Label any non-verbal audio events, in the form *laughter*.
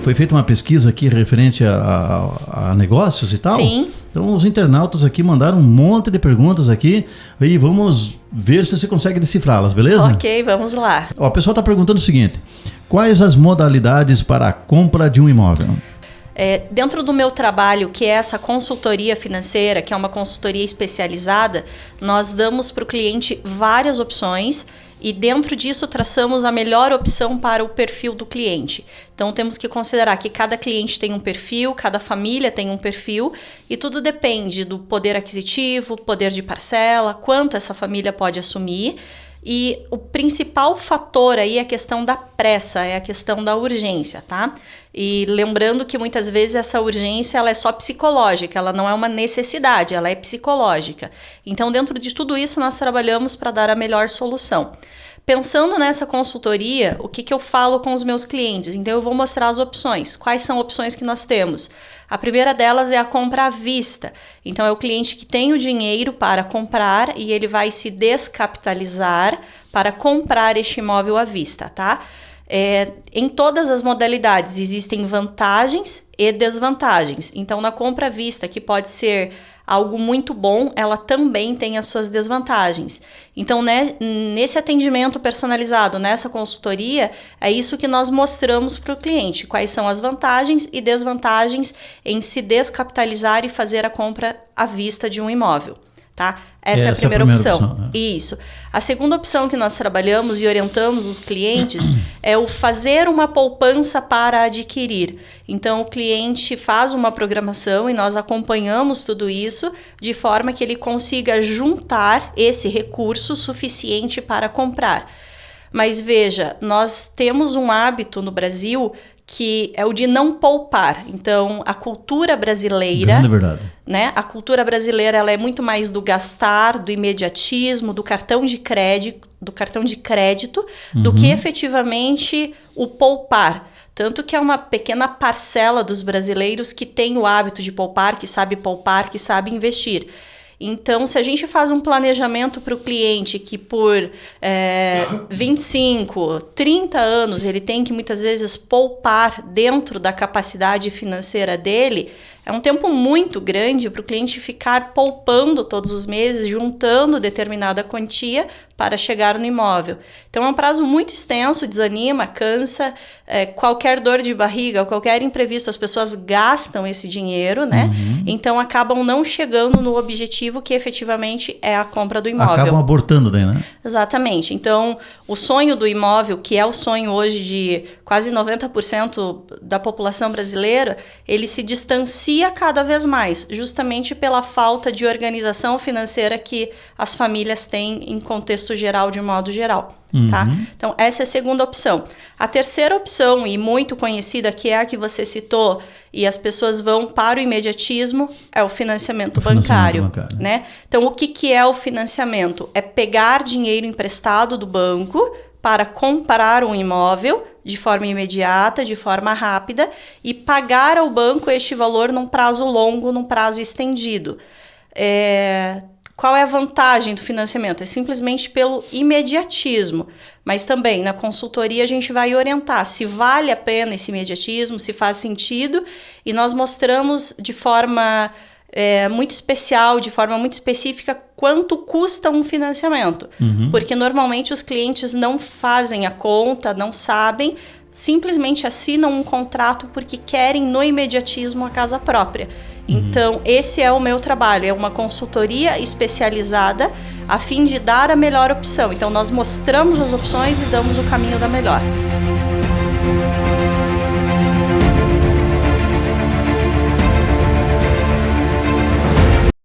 Foi feita uma pesquisa aqui referente a, a, a negócios e tal? Sim. Então os internautas aqui mandaram um monte de perguntas aqui e vamos ver se você consegue decifrá-las, beleza? Ok, vamos lá. Ó, o pessoal está perguntando o seguinte: quais as modalidades para a compra de um imóvel? É, dentro do meu trabalho, que é essa consultoria financeira, que é uma consultoria especializada, nós damos para o cliente várias opções e dentro disso traçamos a melhor opção para o perfil do cliente. Então temos que considerar que cada cliente tem um perfil, cada família tem um perfil e tudo depende do poder aquisitivo, poder de parcela, quanto essa família pode assumir. E o principal fator aí é a questão da pressa, é a questão da urgência, tá? E lembrando que muitas vezes essa urgência ela é só psicológica, ela não é uma necessidade, ela é psicológica. Então, dentro de tudo isso, nós trabalhamos para dar a melhor solução. Pensando nessa consultoria, o que, que eu falo com os meus clientes? Então, eu vou mostrar as opções. Quais são opções que nós temos? A primeira delas é a compra à vista. Então, é o cliente que tem o dinheiro para comprar e ele vai se descapitalizar para comprar este imóvel à vista, tá? É, em todas as modalidades existem vantagens e desvantagens. Então, na compra à vista, que pode ser algo muito bom, ela também tem as suas desvantagens. Então, né, nesse atendimento personalizado, nessa consultoria, é isso que nós mostramos para o cliente: quais são as vantagens e desvantagens em se descapitalizar e fazer a compra à vista de um imóvel. Tá? Essa, Essa é a primeira, é a primeira opção. opção né? Isso. A segunda opção que nós trabalhamos e orientamos os clientes *clears throat* é o fazer uma poupança para adquirir. Então, o cliente faz uma programação e nós acompanhamos tudo isso de forma que ele consiga juntar esse recurso suficiente para comprar. Mas veja, nós temos um hábito no Brasil que é o de não poupar. Então, a cultura brasileira, né? A cultura brasileira ela é muito mais do gastar, do imediatismo, do cartão de crédito, do cartão de crédito, uhum. do que efetivamente o poupar. Tanto que é uma pequena parcela dos brasileiros que tem o hábito de poupar, que sabe poupar, que sabe investir. Então, se a gente faz um planejamento para o cliente que por é, *laughs* 25, 30 anos ele tem que muitas vezes poupar dentro da capacidade financeira dele, é um tempo muito grande para o cliente ficar poupando todos os meses, juntando determinada quantia para chegar no imóvel. Então é um prazo muito extenso, desanima, cansa, é, qualquer dor de barriga, qualquer imprevisto, as pessoas gastam esse dinheiro, né? Uhum. Então acabam não chegando no objetivo que efetivamente é a compra do imóvel. Acabam abortando daí, né? Exatamente. Então o sonho do imóvel, que é o sonho hoje de quase 90% da população brasileira, ele se distancia cada vez mais, justamente pela falta de organização financeira que as famílias têm em contexto contexto geral de modo geral. Tá? Uhum. Tá? Então, essa é a segunda opção. A terceira opção, e muito conhecida, que é a que você citou, e as pessoas vão para o imediatismo, é o financiamento, o bancário, financiamento bancário. Né? Então, o que, que é o financiamento? É pegar dinheiro emprestado do banco para comprar um imóvel de forma imediata, de forma rápida, e pagar ao banco este valor num prazo longo, num prazo estendido. É, qual é a vantagem do financiamento? É simplesmente pelo imediatismo. Mas também na consultoria a gente vai orientar se vale a pena esse imediatismo, se faz sentido, e nós mostramos de forma é, muito especial, de forma muito específica, quanto custa um financiamento. Uhum. Porque normalmente os clientes não fazem a conta, não sabem, simplesmente assinam um contrato porque querem no imediatismo a casa própria. Então, esse é o meu trabalho, é uma consultoria especializada a fim de dar a melhor opção. Então, nós mostramos as opções e damos o caminho da melhor.